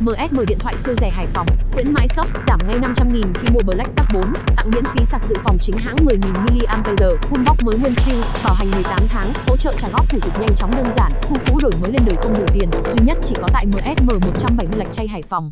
MSM điện thoại siêu rẻ Hải Phòng, khuyến mãi sốc, giảm ngay 500.000 khi mua Black Shark 4, tặng miễn phí sạc dự phòng chính hãng 10.000 mAh, full box mới nguyên siêu, bảo hành 18 tháng, hỗ trợ trả góp thủ tục nhanh chóng đơn giản, khu cũ đổi mới lên đời không đủ tiền, duy nhất chỉ có tại MSM 170 Lạch Chay Hải Phòng.